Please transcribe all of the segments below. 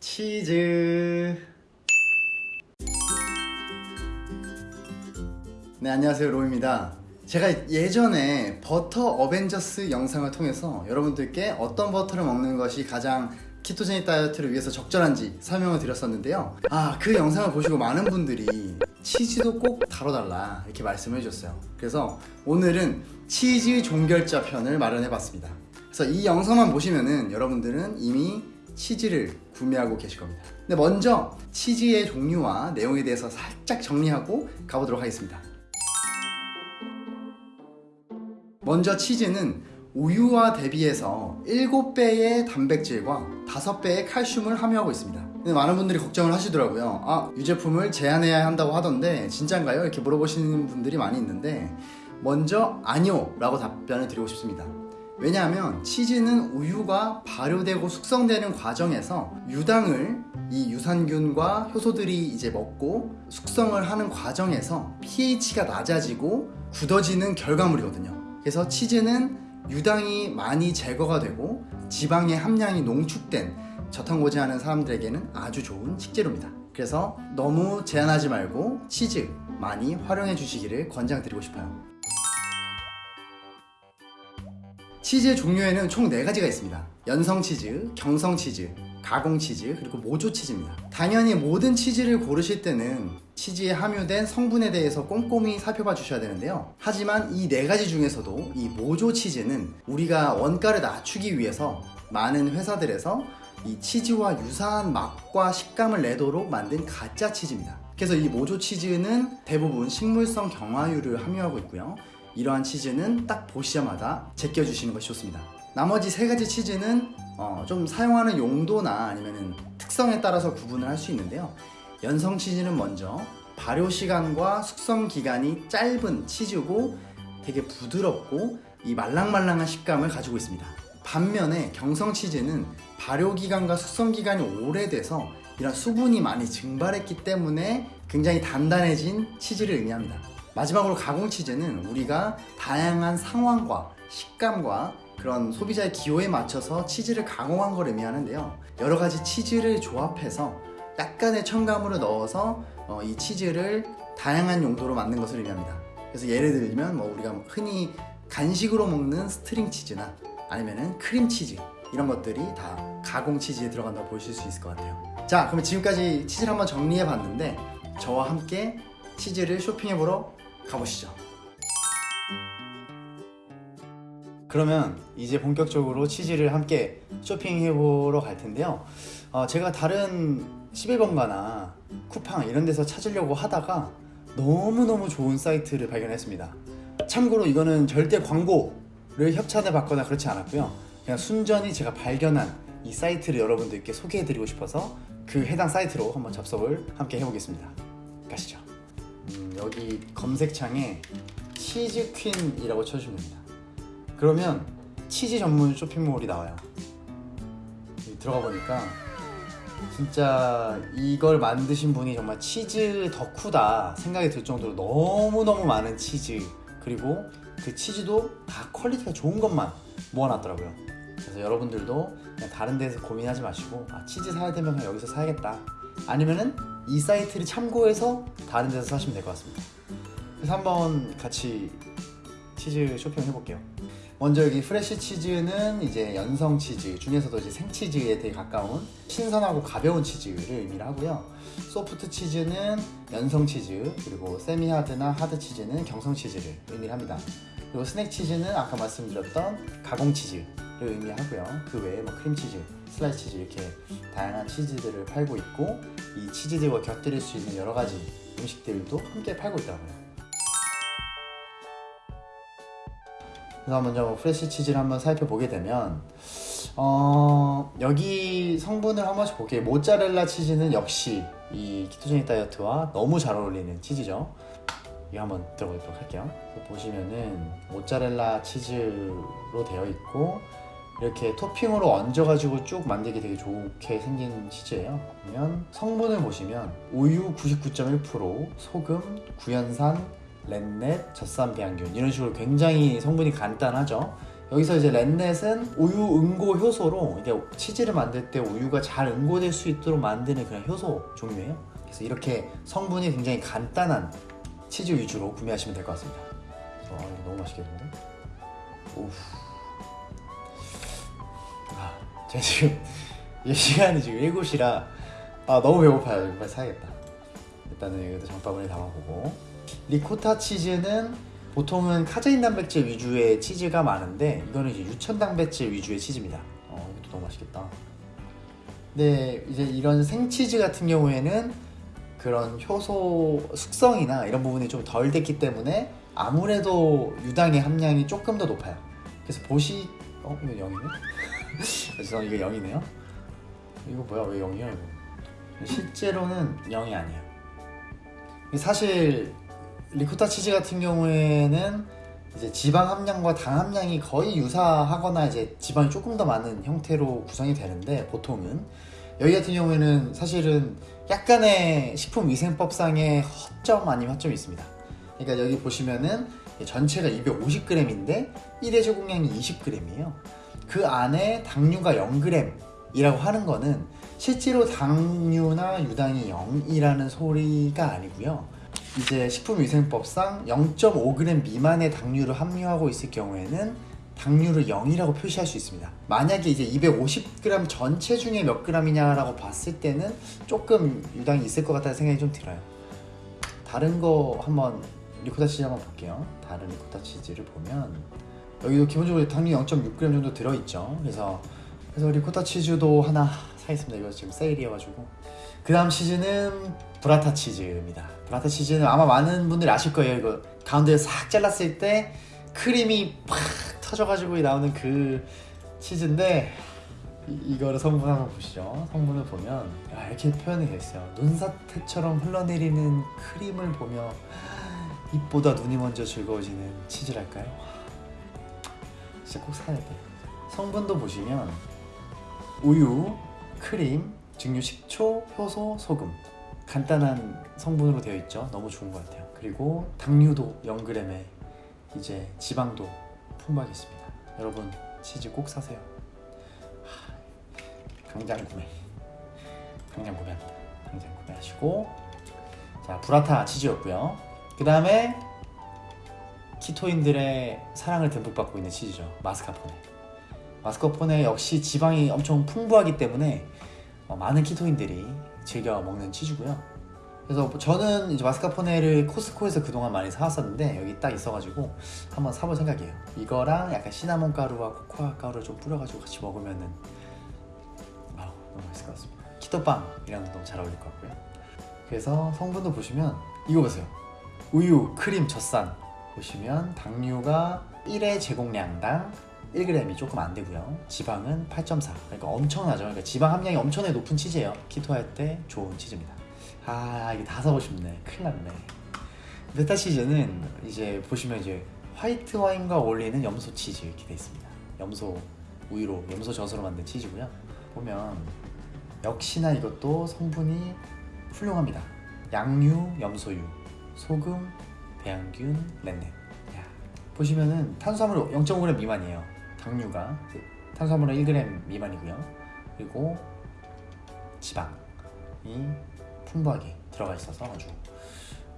치즈. 네 안녕하세요 로입니다. 제가 예전에 버터 어벤져스 영상을 통해서 여러분들께 어떤 버터를 먹는 것이 가장 키토제닉 다이어트를 위해서 적절한지 설명을 드렸었는데요. 아 그 영상을 보시고 많은 분들이 치즈도 꼭 다뤄달라 이렇게 말씀을 해주셨어요. 그래서 오늘은 치즈 종결자 편을 마련해 봤습니다. 그래서 이 영상만 보시면은 여러분들은 이미 치즈를 구매하고 계실 겁니다 근데 먼저 치즈의 종류와 내용에 대해서 살짝 정리하고 가보도록 하겠습니다 먼저 치즈는 우유와 대비해서 7배의 단백질과 5배의 칼슘을 함유하고 있습니다. 근데 많은 분들이 걱정을 하시더라고요. 아, 유제품을 제한해야 한다고 하던데 진짠가요? 이렇게 물어보시는 분들이 많이 있는데 먼저 아니요 라고 답변을 드리고 싶습니다. 왜냐하면 치즈는 우유가 발효되고 숙성되는 과정에서 유당을 이 유산균과 효소들이 이제 먹고 숙성을 하는 과정에서 pH가 낮아지고 굳어지는 결과물이거든요. 그래서 치즈는 유당이 많이 제거가 되고 지방의 함량이 농축된 저탄고지하는 사람들에게는 아주 좋은 식재료입니다. 그래서 너무 제한하지 말고 치즈 많이 활용해 주시기를 권장드리고 싶어요. 치즈의 종류에는 총 4가지가 있습니다. 연성 치즈, 경성 치즈, 가공 치즈, 그리고 모조 치즈입니다. 당연히 모든 치즈를 고르실 때는 치즈에 함유된 성분에 대해서 꼼꼼히 살펴봐 주셔야 되는데요. 하지만 이네 가지 중에서도 이 모조 치즈는 우리가 원가를 낮추기 위해서 많은 회사들에서 이 치즈와 유사한 맛과 식감을 내도록 만든 가짜 치즈입니다. 그래서 이 모조 치즈는 대부분 식물성 경화유를 함유하고 있고요. 이러한 치즈는 딱 보시자마자 제껴주시는 것이 좋습니다. 나머지 세 가지 치즈는 어, 좀 사용하는 용도나 아니면 특성에 따라서 구분을 할 수 있는데요. 연성 치즈는 먼저 발효 시간과 숙성 기간이 짧은 치즈고 되게 부드럽고 이 말랑말랑한 식감을 가지고 있습니다. 반면에 경성 치즈는 발효 기간과 숙성 기간이 오래돼서 이런 수분이 많이 증발했기 때문에 굉장히 단단해진 치즈를 의미합니다. 마지막으로 가공 치즈는 우리가 다양한 상황과 식감과 그런 소비자의 기호에 맞춰서 치즈를 가공한 걸 의미하는데요. 여러 가지 치즈를 조합해서 약간의 첨가물을 넣어서 어, 이 치즈를 다양한 용도로 만든 것을 의미합니다. 그래서 예를 들면 뭐 우리가 흔히 간식으로 먹는 string 치즈나 아니면은 크림 치즈 이런 것들이 다 가공 치즈에 들어간다고 보실 수 있을 것 같아요. 자, 그러면 지금까지 치즈를 한번 정리해 봤는데 저와 함께 치즈를 쇼핑해 보러 가보시죠. 그러면 이제 본격적으로 치즈를 함께 쇼핑해 보러 갈 텐데요. 어, 제가 다른 11번가나 쿠팡 이런 데서 찾으려고 하다가 너무너무 좋은 사이트를 발견했습니다. 참고로 이거는 절대 광고를 협찬을 받거나 그렇지 않았고요. 그냥 순전히 제가 발견한 이 사이트를 여러분들께 소개해 드리고 싶어서 그 해당 사이트로 한번 접속을 함께 해보겠습니다. 가시죠. 음, 여기 검색창에 치즈퀸이라고 쳐주시면 됩니다. 그러면 치즈 전문 쇼핑몰이 나와요. 들어가 보니까 진짜 이걸 만드신 분이 정말 치즈 덕후다 생각이 들 정도로 너무너무 많은 치즈 그리고 그 치즈도 다 퀄리티가 좋은 것만 모아놨더라고요. 그래서 여러분들도 다른 데서 고민하지 마시고 아, 치즈 사야 되면 여기서 사야겠다. 아니면은 이 사이트를 참고해서 다른 데서 사시면 될 것 같습니다. 그래서 한번 같이 치즈 쇼핑 해볼게요. 먼저 여기 fresh 치즈는 이제 연성 치즈 중에서도 이제 생치즈에 되게 가까운 신선하고 가벼운 치즈를 의미를 하고요. 소프트 치즈는 연성 치즈 그리고 semi-hard나 하드 치즈는 경성 치즈를 의미를 합니다. 그리고 스낵 치즈는 아까 말씀드렸던 가공 치즈를 의미하고요. 그 외에 뭐 크림 치즈, 슬라이스 치즈 이렇게 다양한 치즈들을 팔고 있고 이 치즈들과 곁들일 수 있는 여러 가지 음식들도 함께 팔고 있더라고요. 그래서 먼저 뭐 fresh 치즈를 한번 살펴보게 되면 어, 여기 성분을 한 번씩 볼게요. 모짜렐라 치즈는 역시 이 ketogenic 다이어트와 너무 잘 어울리는 치즈죠. 이거 한번 들어보도록 할게요. 보시면은 모짜렐라 치즈로 되어 있고 이렇게 토핑으로 얹어가지고 쭉 만들기 되게 좋게 생긴 치즈예요. 보면 성분을 보시면 우유 99.1% 소금, 구연산, 렌넷, 젖산 배양균 이런 식으로 굉장히 성분이 간단하죠 여기서 이제 렌넷은 우유 응고 효소로 이제 치즈를 만들 때 우유가 잘 응고될 수 있도록 만드는 그런 효소 종류예요. 그래서 이렇게 성분이 굉장히 간단한 치즈 위주로 구매하시면 될 것 같습니다. 와 이거 너무 맛있겠는데? 오우. 아, 제가 지금 이 시간이 지금 7시라 아 너무 배고파요. 빨리 사야겠다. 일단은 여기도 장바구니 담아보고 리코타 치즈는 보통은 카제인 단백질 위주의 치즈가 많은데 이거는 이제 유천 단백질 위주의 치즈입니다. 어, 이것도 너무 맛있겠다. 네, 이제 이런 생치즈 같은 경우에는 그런 효소 숙성이나 이런 부분이 좀 덜 됐기 때문에 아무래도 유당의 함량이 조금 더 높아요. 그래서 보시, 어 이거 0이네? 죄송, 이거 0이네요. 이거 뭐야 왜 0이야 이거? 실제로는 0이 아니에요. 사실 리코타 치즈 같은 경우에는 이제 지방 함량과 당 함량이 거의 유사하거나 이제 지방이 조금 더 많은 형태로 구성이 되는데 보통은 여기 같은 경우에는 사실은 약간의 식품위생법상의 허점 아니면 허점이 있습니다. 그러니까 여기 보시면은 전체가 250g인데 1회 제공량이 20g이에요. 그 안에 당류가 0g이라고 하는 거는 실제로 당류나 유당이 0이라는 소리가 아니고요. 이제 식품위생법상 0.5g 미만의 당류를 함유하고 있을 경우에는 당류를 0이라고 표시할 수 있습니다. 만약에 이제 250g 전체 중에 몇 g이냐라고 봤을 때는 조금 유당이 있을 것 같다는 생각이 좀 들어요. 다른 거 한번 리코타 치즈 한번 볼게요. 다른 리코타 치즈를 보면 여기도 기본적으로 당류 0.6g 정도 들어있죠. 그래서 그래서 리코타 치즈도 하나 사겠습니다. 이거 지금 세일이어가지고 그 다음 치즈는 부라타 치즈입니다. 부라타 치즈는 아마 많은 분들이 아실 거예요. 이거 가운데 싹 잘랐을 때 크림이 팍 터져가지고 나오는 그 치즈인데 이, 거를 성분 한번 보시죠. 성분을 보면 야, 이렇게 표현이 있어요. 눈사태처럼 흘러내리는 크림을 보며 입보다 눈이 먼저 즐거워지는 치즈랄까요? 진짜 꼭 사야 돼. 성분도 보시면 우유, 크림, 증류 식초, 효소, 소금 간단한 성분으로 되어 있죠. 너무 좋은 것 같아요. 그리고 당류도 0g에 이제 지방도 풍부하게 있습니다. 여러분 치즈 꼭 사세요. 하, 당장 구매. 당장 구매합니다. 당장 구매하시고 자 브라타 치즈였고요. 그 다음에 키토인들의 사랑을 듬뿍 받고 있는 치즈죠. 마스카포네. 마스카포네 역시 지방이 엄청 풍부하기 때문에 어, 많은 키토인들이 즐겨 먹는 치즈고요. 그래서 저는 이제 마스카포네를 코스코에서 그동안 많이 사왔었는데 여기 딱 있어가지고 한번 사볼 생각이에요. 이거랑 약간 시나몬 가루와 코코아 가루를 좀 뿌려가지고 같이 먹으면은 아우 너무 맛있을 것 같습니다. 키토빵이랑 너무 잘 어울릴 것 같고요. 그래서 성분도 보시면 이거 보세요. 우유, 크림, 젖산 보시면 당류가 1회 제공량당 1g이 조금 안 되고요. 지방은 8.4. 그러니까 엄청나죠. 그러니까 지방 함량이 엄청나게 높은 치즈예요. 키토할 때 좋은 치즈입니다. 아 이게 다 사고 싶네. 큰일 났네. 베타 치즈는 이제 보시면 이제 화이트 와인과 어울리는 염소 치즈 이렇게 돼 있습니다. 염소 우유로 염소 젖으로 만든 치즈고요. 보면 역시나 이것도 성분이 훌륭합니다. 양유, 염소유, 소금, 배양균. 야, 보시면은 탄수화물 0.5g 미만이에요. 당류가 탄수화물은 1g 미만이고요. 그리고 지방이 풍부하게 들어가 있어서 아주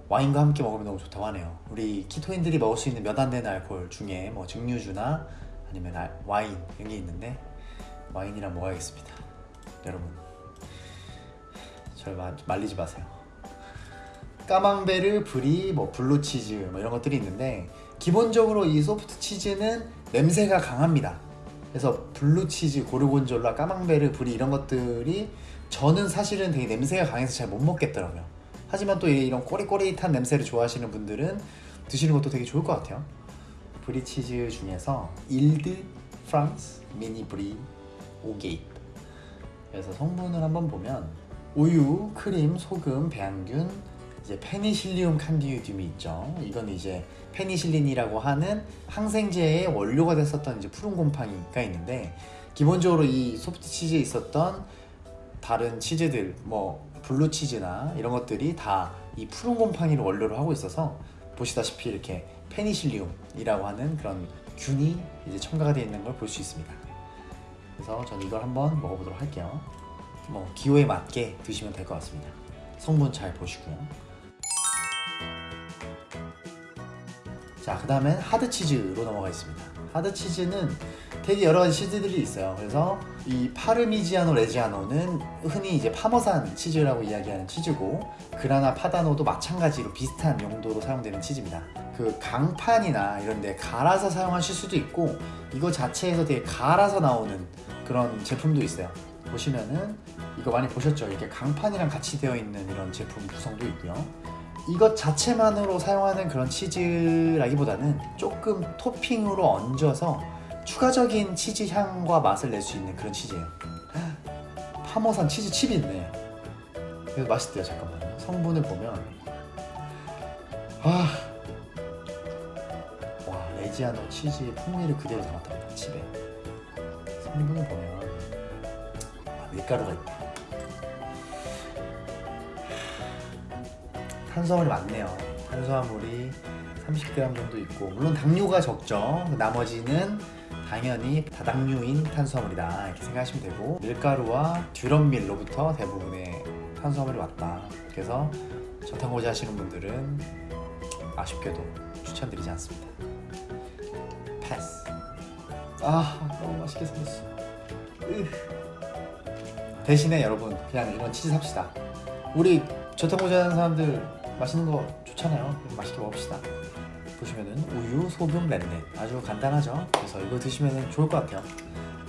와인과 함께 먹으면 너무 좋다고 하네요. 우리 keto인들이 먹을 수 있는 몇 안 되는 알코올 중에 뭐 증류주나 아니면 아, 와인 이런 게 있는데 와인이랑 먹어야겠습니다. 여러분 절 말리지 마세요. 까망베르, 브리, 뭐 블루치즈 뭐 이런 것들이 있는데 기본적으로 이 소프트 치즈는 냄새가 강합니다. 그래서 블루치즈, 고르곤졸라, 까망베르, 브리 이런 것들이 저는 사실은 되게 냄새가 강해서 잘 못 먹겠더라고요. 하지만 또 이런 꼬리꼬리한 냄새를 좋아하시는 분들은 드시는 것도 되게 좋을 것 같아요. 브리 치즈 중에서 일드 프랑스 미니 브리 오게이프 그래서 성분을 한번 보면 우유, 크림, 소금, 배양균, 이제 Penicillium candidum이 있죠. 이건 이제 페니실린이라고 하는 항생제의 원료가 됐었던 이제 푸른 곰팡이가 있는데 기본적으로 이 소프트 치즈에 있었던 다른 치즈들 뭐 블루 치즈나 이런 것들이 다 이 푸른 곰팡이를 원료로 하고 있어서 보시다시피 이렇게 Penicillium이라고 하는 그런 균이 이제 첨가가 되어 있는 걸 볼 수 있습니다. 그래서 저는 이걸 한번 먹어보도록 할게요. 뭐 기호에 맞게 드시면 될 것 같습니다. 성분 잘 보시고요. 자, 그 다음엔 하드치즈로 넘어가겠습니다. 하드치즈는 되게 여러 가지 치즈들이 있어요. 그래서 이 파르미지아노 레지아노는 흔히 이제 파머산 치즈라고 이야기하는 치즈고 그라나 파다노도 마찬가지로 비슷한 용도로 사용되는 치즈입니다. 그 강판이나 이런 데 갈아서 사용하실 수도 있고 이거 자체에서 되게 갈아서 나오는 그런 제품도 있어요. 보시면은 이거 많이 보셨죠? 이렇게 강판이랑 같이 되어 있는 이런 제품 구성도 있고요. 이것 자체만으로 사용하는 그런 치즈라기보다는 조금 토핑으로 얹어서 추가적인 치즈 향과 맛을 낼 수 있는 그런 치즈예요. 파머산 치즈 칩이 있네. 그래서 맛있대요. 잠깐만요. 성분을 보면 아, 와 레지아노 치즈의 풍미를 그대로 담았답니다. 칩에 성분을 보면 아, 밀가루가 있다. 탄수화물이 많네요. 탄수화물이 30g 정도 있고 물론 당류가 적죠. 나머지는 당연히 다당류인 탄수화물이다 이렇게 생각하시면 되고 밀가루와 듀럼밀로부터 대부분의 탄수화물이 왔다. 그래서 저탄고지 하시는 분들은 아쉽게도 추천드리지 않습니다. 패스. 아 너무 맛있게 생겼어. 으. 대신에 여러분 그냥 이런 치즈 삽시다. 우리 저탄고지 하는 사람들 맛있는 거 좋잖아요. 맛있게 먹읍시다. 보시면은 우유, 소금, 렌넷 아주 간단하죠. 그래서 이거 드시면 좋을 것 같아요.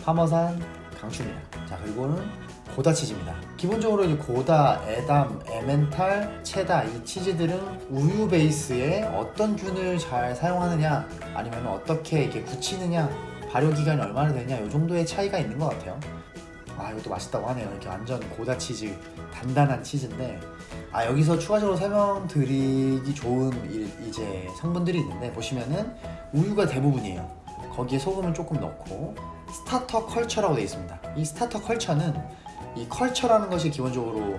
파머산 강추입니다. 자 그리고는 고다 치즈입니다. 기본적으로 이 고다, 에담, 에멘탈, 체다 이 치즈들은 우유 베이스에 어떤 균을 잘 사용하느냐 아니면 어떻게 이렇게 굳히느냐 발효 기간이 얼마나 되냐 이 정도의 차이가 있는 것 같아요. 아 이것도 맛있다고 하네요. 이렇게 완전 고다 치즈 단단한 치즈인데 아 여기서 추가적으로 설명드리기 좋은 이, 이제 성분들이 있는데 보시면은 우유가 대부분이에요. 거기에 소금을 조금 넣고 starter culture라고 되어 있습니다. 이 스타터 컬처는 이 culture라는 것이 기본적으로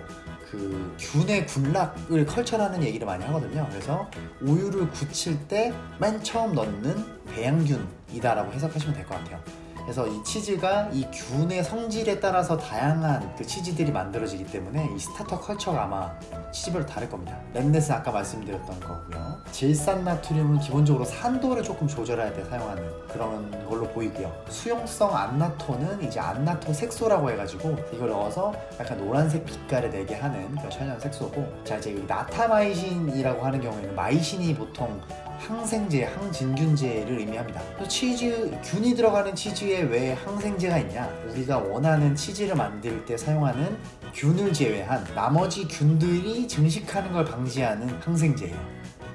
그 균의 군락을 culture라는 얘기를 많이 하거든요. 그래서 우유를 굳힐 때 맨 처음 넣는 배양균이다 라고 해석하시면 될 것 같아요. 그래서 이 치즈가 이 균의 성질에 따라서 다양한 그 치즈들이 만들어지기 때문에 이 스타터 컬처가 아마 치즈별로 다를 겁니다. rennet은 아까 말씀드렸던 거고요. 질산 나트륨은 기본적으로 산도를 조금 조절할 때 사용하는 그런 걸로 보이고요. 수용성 annatto는 이제 annatto 색소라고 해가지고 이걸 넣어서 약간 노란색 빛깔을 내게 하는 그런 천연 색소고 자 이제 natamycin이라고 하는 경우에는 마이신이 보통 항생제, 항진균제를 의미합니다. 또 치즈, 균이 들어가는 치즈에 왜 항생제가 있냐? 우리가 원하는 치즈를 만들 때 사용하는 균을 제외한 나머지 균들이 증식하는 걸 방지하는 항생제예요.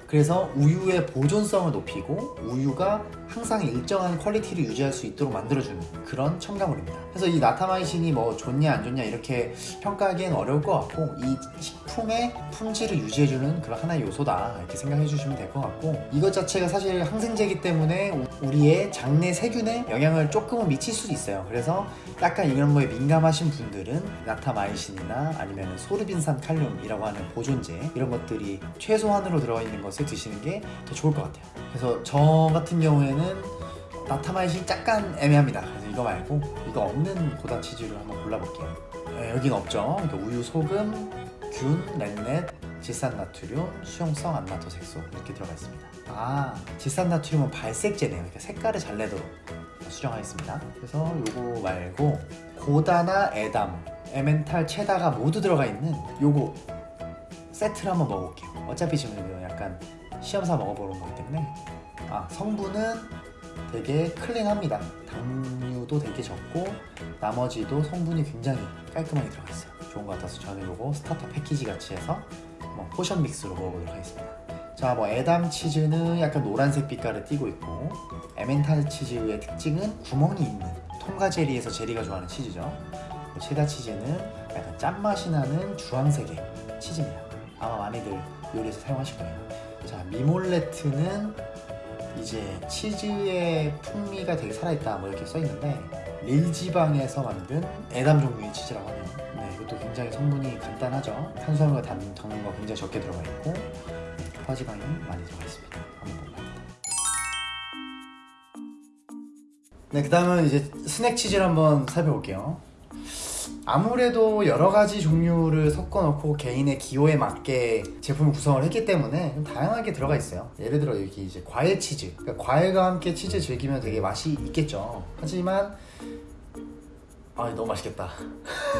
그래서 우유의 보존성을 높이고 우유가 항상 일정한 quality를 유지할 수 있도록 만들어주는 그런 첨가물입니다. 그래서 이 natamycin이 뭐 좋냐 안 좋냐 이렇게 평가하기엔 어려울 것 같고 이 식품의 품질을 유지해주는 그런 하나의 요소다 이렇게 생각해 주시면 될 것 같고 이것 자체가 사실 항생제이기 때문에 우리의 장내 세균에 영향을 조금은 미칠 수도 있어요. 그래서 약간 이런 거에 민감하신 분들은 나타마이신이나 아니면 소르빈산 칼륨이라고 하는 보존제 이런 것들이 최소한으로 들어가 있는 것을 드시는 게 더 좋을 것 같아요. 그래서 저 같은 경우에는 나타마이신 약간 애매합니다. 그래서 이거 말고 이거 없는 고다 치즈를 한번 골라볼게요. 네, 여긴 없죠. 그러니까 우유, 소금, 균, 렌넷, 질산나트륨, 수용성 안나토 색소 이렇게 들어가 있습니다. 아, 질산나트륨은 발색제네요. 그러니까 색깔을 잘 내도록 수정하겠습니다. 그래서 요거 말고 고다나 에담, 에멘탈, 체다가 모두 들어가 있는 요거 세트를 한번 먹어볼게요. 어차피 지금 약간 시험사 먹어보는 거기 때문에 아 성분은 되게 clean합니다. 당류도 되게 적고 나머지도 성분이 굉장히 깔끔하게 들어가 있어요. 좋은 것 같아서 저는 이거 starter package 같이 해서 뭐 포션 믹스로 먹어보도록 하겠습니다. 자, 뭐 에담 치즈는 약간 노란색 빛깔을 띠고 있고 에멘탈 치즈의 특징은 구멍이 있는 톰과 제리에서 제리가 좋아하는 치즈죠. 뭐 체다 치즈는 약간 짠맛이 나는 주황색의 치즈입니다. 아마 많이들 요리에서 사용하실 거예요. 자, 미몰레트는 이제 치즈의 풍미가 되게 살아있다 뭐 이렇게 써있는데 릴지방에서 만든 에담 종류의 치즈라고 하네요. 네, 이것도 굉장히 성분이 간단하죠. 탄수화물과 단, 당류가 굉장히 적게 들어가 있고 네, 포화지방이 많이 들어가 있습니다. 한번 먹어봅니다. 네, 그 다음은 이제 스낵 치즈를 한번 살펴볼게요. 아무래도 여러 가지 종류를 섞어 놓고 개인의 기호에 맞게 제품을 구성을 했기 때문에 좀 다양하게 들어가 있어요. 예를 들어 여기 이제 과일 치즈. 그러니까 과일과 함께 치즈 즐기면 되게 맛이 있겠죠. 하지만 아 너무 맛있겠다.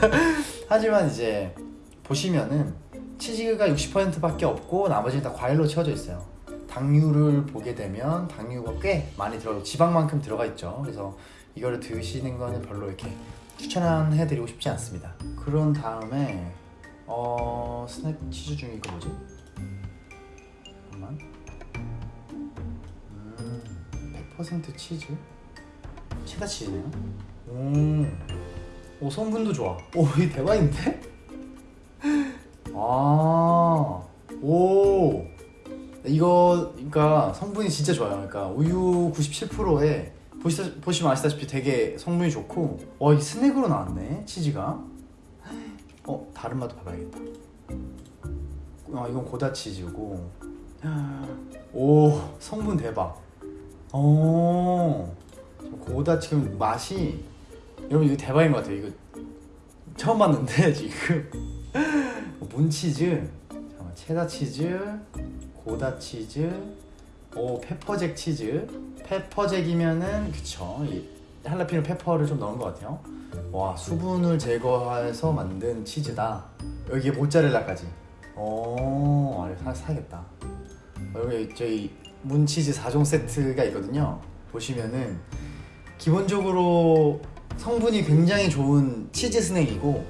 하지만 이제 보시면은 치즈가 60%밖에 없고 나머지는 다 과일로 채워져 있어요. 당류를 보게 되면 당류가 꽤 많이 들어가 지방만큼 들어가 있죠. 그래서 이거를 드시는 거는 별로 이렇게 추천해드리고 싶지 않습니다. 그런 다음에 어 스낵 치즈 중에 이거 뭐지? 잠깐만. 음, 100% 치즈? 체다 치즈네요. 오, 오 성분도 좋아. 오, 이 대박인데? 아, 오. 이거 그러니까 성분이 진짜 좋아요. 그러니까 우유 97%에 보시다, 보시면 아시다시피 되게 성분이 좋고 와, 이 스낵으로 나왔네 치즈가. 어, 다른 맛도 봐봐야겠다. 아, 이건 고다 치즈고. 오, 성분 대박. 오, 고다 지금 맛이 여러분 이거 대박인 것 같아요. 이거 처음 봤는데 지금 문치즈, 잠깐만, 체다 치즈, 고다 치즈, 오 페퍼잭 치즈. 페퍼잭이면은 그쵸. 이 할라피뇨 페퍼를 좀 넣은 것 같아요. 와 수분을 제거해서 만든 치즈다. 여기에 모짜렐라까지. 오, 아, 사, 사야겠다. 여기 저희 문치즈 4종 세트가 있거든요. 보시면은 기본적으로 성분이 굉장히 좋은 치즈 스낵이고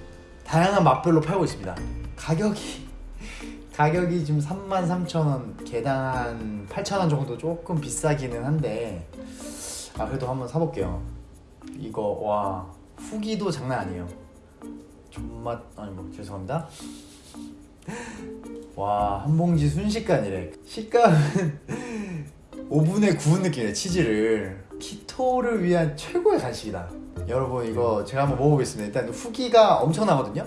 다양한 맛별로 팔고 있습니다. 가격이 가격이 지금 33,000원, 개당 한 8,000원 정도 조금 비싸기는 한데 아 그래도 한번 사볼게요. 이거 와 후기도 장난 아니에요. 존맛 아니 뭐 죄송합니다. 와 한 봉지 순식간이래. 식감은 오븐에 구운 느낌이에요 치즈를 키토를 위한 최고의 간식이다 여러분 이거 제가 한번 먹어보겠습니다 일단 후기가 엄청나거든요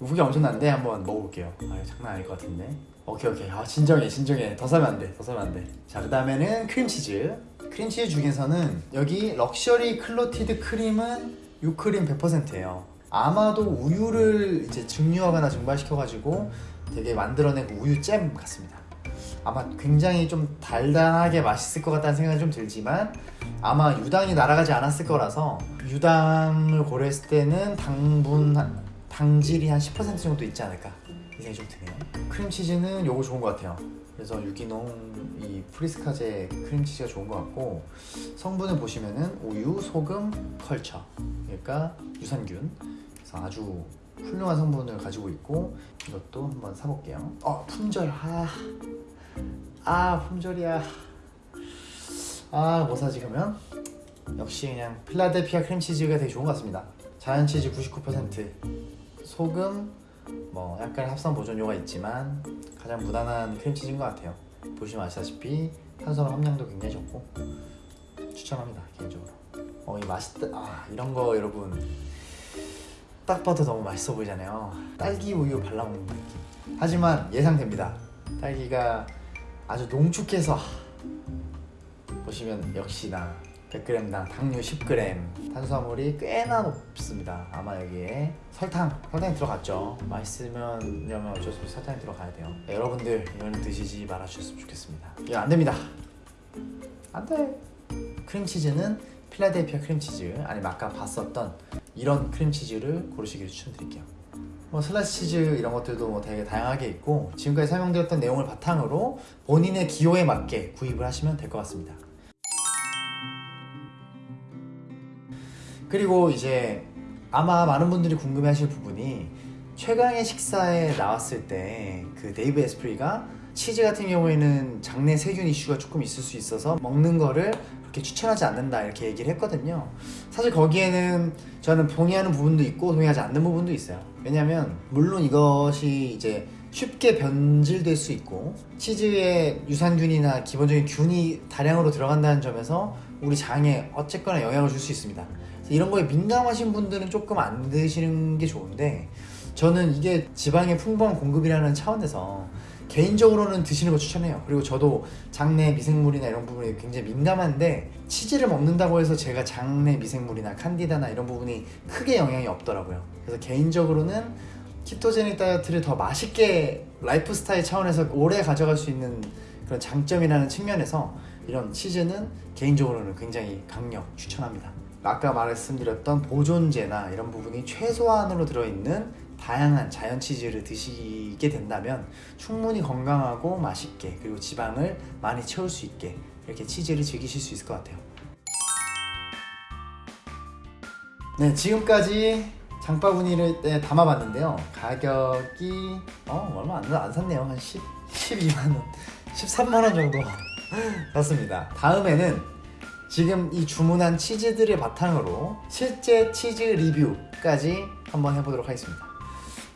후기 엄청난데 한번 먹어볼게요. 아 장난 아닐 것 같은데. 오케이 오케이. 아 진정해 진정해. 더 사면 안돼 더 사면 안돼 자 그 다음에는 크림치즈. 크림치즈 중에서는 여기 luxury clotted cream은 유크림 100%예요. 아마도 우유를 이제 증류하거나 증발시켜가지고 되게 만들어낸 그 우유잼 같습니다. 아마 굉장히 좀 달달하게 맛있을 것 같다는 생각이 좀 들지만 아마 유당이 날아가지 않았을 거라서 유당을 고려했을 때는 당분 한- 당질이 한 10% 정도 있지 않을까? 이 생각이 좀 드네요. 크림치즈는 요거 좋은 것 같아요. 그래서 유기농 이 프리스카제 크림치즈가 좋은 것 같고 성분을 보시면은 우유, 소금, 컬처. 그러니까 유산균. 그래서 아주 훌륭한 성분을 가지고 있고 이것도 한번 사볼게요. 어 품절. 아 아 품절이야. 아 뭐 사지 그러면? 역시 그냥 필라델피아 크림치즈가 되게 좋은 것 같습니다. 자연치즈 99% 소금 뭐 약간 합성 보존료가 있지만 가장 무난한 크림치즈인 것 같아요. 보시면 아시다시피 탄수화물 함량도 굉장히 적고 추천합니다 개인적으로. 어이 맛있다 아 이런 거 여러분. 딱 봐도 너무 맛있어 보이잖아요. 딸기 우유 발라먹는 느낌. 하지만 예상됩니다. 딸기가 아주 농축해서 보시면 역시나 100g당 당류 10g 탄수화물이 꽤나 높습니다. 아마 여기에 설탕 설탕이 들어갔죠. 맛있으면 어쩔 수 없이 설탕이 들어가야 돼요. 네, 여러분들 이거는 드시지 말아 주셨으면 좋겠습니다. 이거 안 됩니다. 안돼. 크림치즈는 필라델피아 크림치즈 아니면 아까 봤었던 이런 크림치즈를 고르시기를 추천드릴게요. 뭐 슬라이스 치즈 이런 것들도 뭐 되게 다양하게 있고 지금까지 설명드렸던 내용을 바탕으로 본인의 기호에 맞게 구입을 하시면 될 것 같습니다 그리고 이제 아마 많은 분들이 궁금해하실 부분이 최강의 식사에 나왔을 때 그 데이브 아스프리가 치즈 같은 경우에는 장내 세균 이슈가 조금 있을 수 있어서 먹는 거를 그렇게 추천하지 않는다 이렇게 얘기를 했거든요. 사실 거기에는 저는 동의하는 부분도 있고 동의하지 않는 부분도 있어요. 왜냐면 물론 이것이 이제 쉽게 변질될 수 있고 치즈에 유산균이나 기본적인 균이 다량으로 들어간다는 점에서 우리 장에 어쨌거나 영향을 줄 수 있습니다 이런 거에 민감하신 분들은 조금 안 드시는 게 좋은데 저는 이게 지방의 풍부한 공급이라는 차원에서 개인적으로는 드시는 거 추천해요. 그리고 저도 장내 미생물이나 이런 부분이 굉장히 민감한데 치즈를 먹는다고 해서 제가 장내 미생물이나 칸디다나 이런 부분이 크게 영향이 없더라고요. 그래서 개인적으로는 ketogenic 다이어트를 더 맛있게 라이프 스타일 차원에서 오래 가져갈 수 있는 그런 장점이라는 측면에서 이런 치즈는 개인적으로는 굉장히 강력 추천합니다. 아까 말씀드렸던 보존제나 이런 부분이 최소한으로 들어있는 다양한 자연 치즈를 드시게 된다면 충분히 건강하고 맛있게 그리고 지방을 많이 채울 수 있게 이렇게 치즈를 즐기실 수 있을 것 같아요. 네, 지금까지 장바구니를 네, 담아봤는데요. 가격이 어 얼마 안, 안 샀네요. 한 10, 12만 원, 13만 원 정도 샀습니다. 다음에는 지금 이 주문한 치즈들을 바탕으로 실제 치즈 리뷰까지 한번 해보도록 하겠습니다.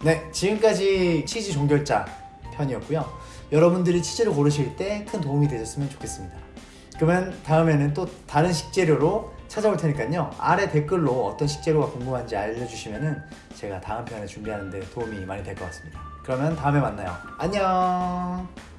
네, 지금까지 치즈 종결자 편이었고요. 여러분들이 치즈를 고르실 때 큰 도움이 되셨으면 좋겠습니다. 그러면 다음에는 또 다른 식재료로 찾아올 테니까요. 아래 댓글로 어떤 식재료가 궁금한지 알려주시면은 제가 다음 편에 준비하는 데 도움이 많이 될 것 같습니다. 그러면 다음에 만나요. 안녕!